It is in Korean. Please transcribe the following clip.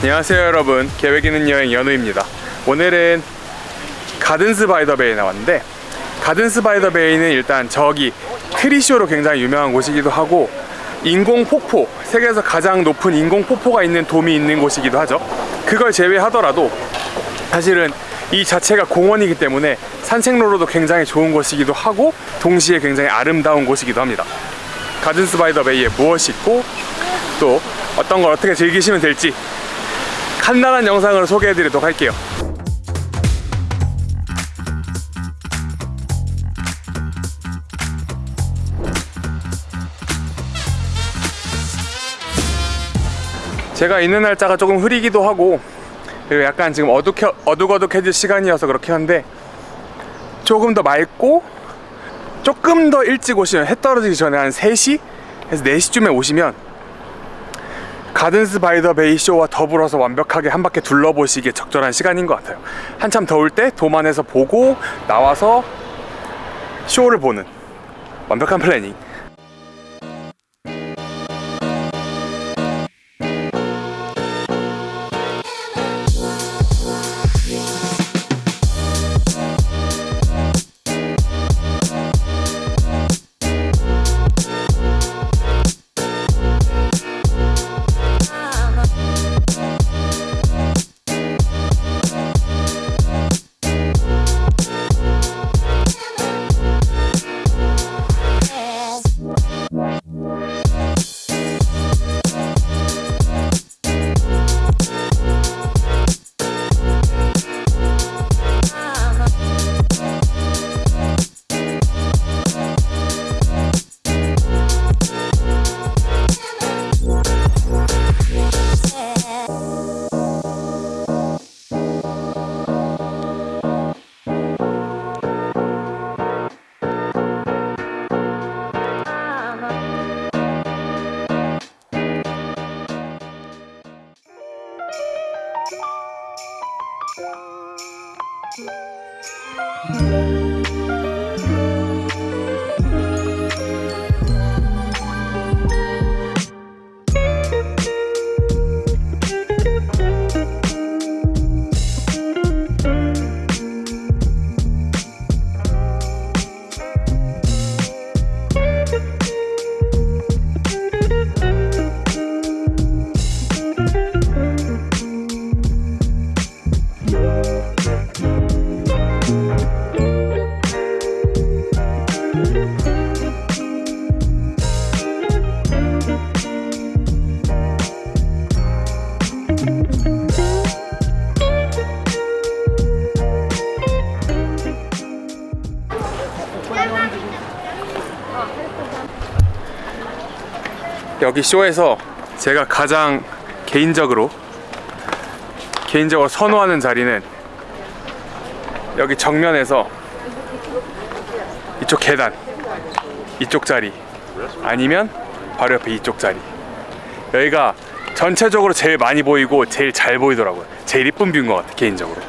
안녕하세요 여러분. 계획 있는 여행 연우입니다. 오늘은 가든스 바이 더 베이에 나왔는데 가든스 바이 더 베이는 일단 저기 트리 쇼로 굉장히 유명한 곳이기도 하고 인공 폭포 세계에서 가장 높은 인공 폭포가 있는 돔이 있는 곳이기도 하죠. 그걸 제외하더라도 사실은 이 자체가 공원이기 때문에 산책로로도 굉장히 좋은 곳이기도 하고 동시에 굉장히 아름다운 곳이기도 합니다. 가든스 바이 더 베이에 무엇이 있고 또 어떤 걸 어떻게 즐기시면 될지 간단한 영상으로 소개해 드리도록 할게요 제가 있는 날짜가 조금 흐리기도 하고 그리고 약간 지금 어둑해, 어둑어둑해질 시간이어서 그렇긴 한데 조금 더 맑고 조금 더 일찍 오시면 해 떨어지기 전에 한 3시? 에서 4시쯤에 오시면 가든스 바이 더 베이 쇼와 더불어서 완벽하게 한 바퀴 둘러보시기에 적절한 시간인 것 같아요. 한참 더울 때 돔 안에서 보고 나와서 쇼를 보는 완벽한 planning Thank you. 여기 쇼에서 제가 가장 개인적으로 개인적으로 선호하는 자리는 여기 정면에서 이쪽 계단 이쪽 자리 아니면 바로 옆에 이쪽 자리. 여기가 전체적으로 제일 많이 보이고 제일 잘 보이더라고요. 제일 이쁜 뷰인 것 같아 개인적으로